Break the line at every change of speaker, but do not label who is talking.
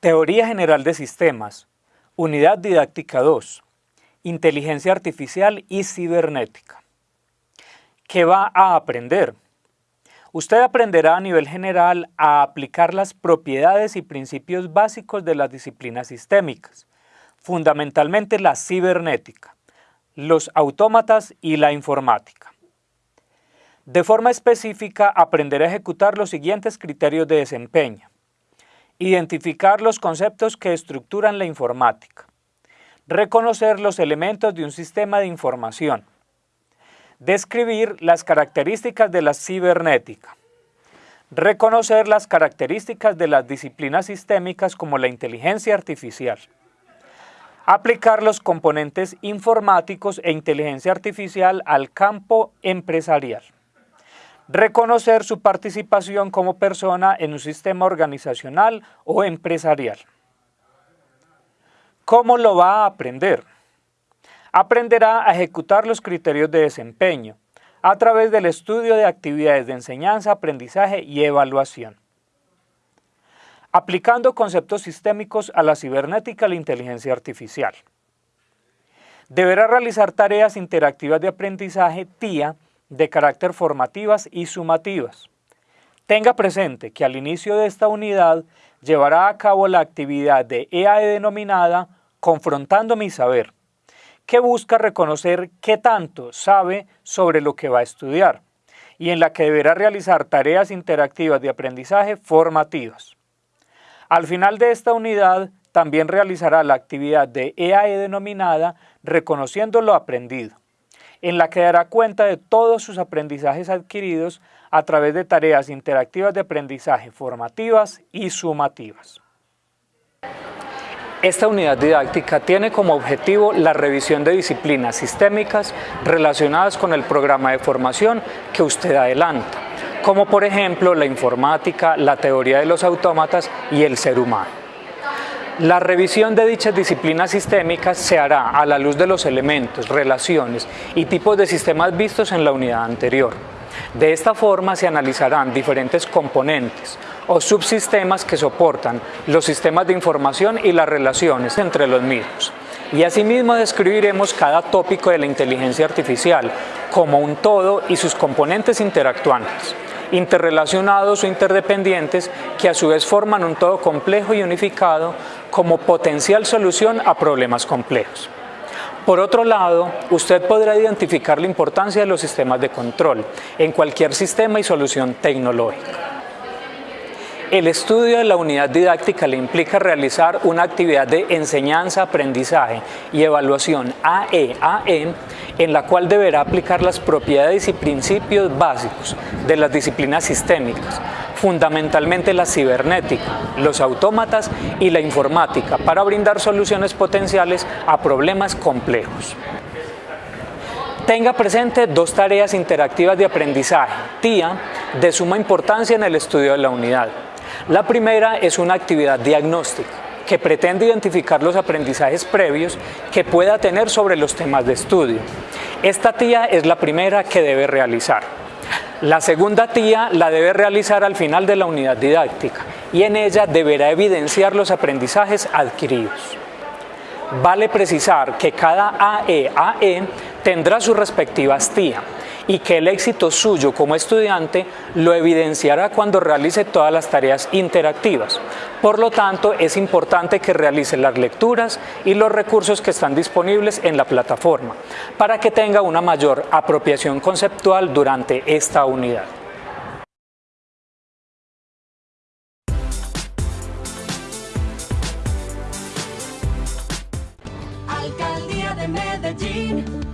Teoría General de Sistemas, Unidad Didáctica 2, Inteligencia Artificial y Cibernética. ¿Qué va a aprender? Usted aprenderá a nivel general a aplicar las propiedades y principios básicos de las disciplinas sistémicas, fundamentalmente la cibernética, los autómatas y la informática. De forma específica, aprenderá a ejecutar los siguientes criterios de desempeño. Identificar los conceptos que estructuran la informática. Reconocer los elementos de un sistema de información. Describir las características de la cibernética. Reconocer las características de las disciplinas sistémicas como la inteligencia artificial. Aplicar los componentes informáticos e inteligencia artificial al campo empresarial reconocer su participación como persona en un sistema organizacional o empresarial. ¿Cómo lo va a aprender? Aprenderá a ejecutar los criterios de desempeño a través del estudio de actividades de enseñanza, aprendizaje y evaluación. Aplicando conceptos sistémicos a la cibernética y la inteligencia artificial. Deberá realizar tareas interactivas de aprendizaje TIA de carácter formativas y sumativas. Tenga presente que al inicio de esta unidad llevará a cabo la actividad de EAE denominada Confrontando mi saber, que busca reconocer qué tanto sabe sobre lo que va a estudiar y en la que deberá realizar tareas interactivas de aprendizaje formativas. Al final de esta unidad también realizará la actividad de EAE denominada Reconociendo lo aprendido en la que dará cuenta de todos sus aprendizajes adquiridos a través de tareas interactivas de aprendizaje formativas y sumativas. Esta unidad didáctica tiene como objetivo la revisión de disciplinas sistémicas relacionadas con el programa de formación que usted adelanta, como por ejemplo la informática, la teoría de los autómatas y el ser humano. La revisión de dichas disciplinas sistémicas se hará a la luz de los elementos, relaciones y tipos de sistemas vistos en la unidad anterior. De esta forma se analizarán diferentes componentes o subsistemas que soportan los sistemas de información y las relaciones entre los mismos. Y asimismo describiremos cada tópico de la inteligencia artificial como un todo y sus componentes interactuantes interrelacionados o interdependientes que a su vez forman un todo complejo y unificado como potencial solución a problemas complejos. Por otro lado, usted podrá identificar la importancia de los sistemas de control en cualquier sistema y solución tecnológica. El estudio de la unidad didáctica le implica realizar una actividad de enseñanza, aprendizaje y evaluación AEAN en la cual deberá aplicar las propiedades y principios básicos de las disciplinas sistémicas, fundamentalmente la cibernética, los autómatas y la informática para brindar soluciones potenciales a problemas complejos. Tenga presente dos tareas interactivas de aprendizaje, TIA, de suma importancia en el estudio de la unidad. La primera es una actividad diagnóstica que pretende identificar los aprendizajes previos que pueda tener sobre los temas de estudio. Esta tía es la primera que debe realizar. La segunda tía la debe realizar al final de la unidad didáctica y en ella deberá evidenciar los aprendizajes adquiridos. Vale precisar que cada AEAE tendrá sus respectivas TIA y que el éxito suyo como estudiante lo evidenciará cuando realice todas las tareas interactivas. Por lo tanto, es importante que realice las lecturas y los recursos que están disponibles en la plataforma para que tenga una mayor apropiación conceptual durante esta unidad.
Alcaldía de Medellín.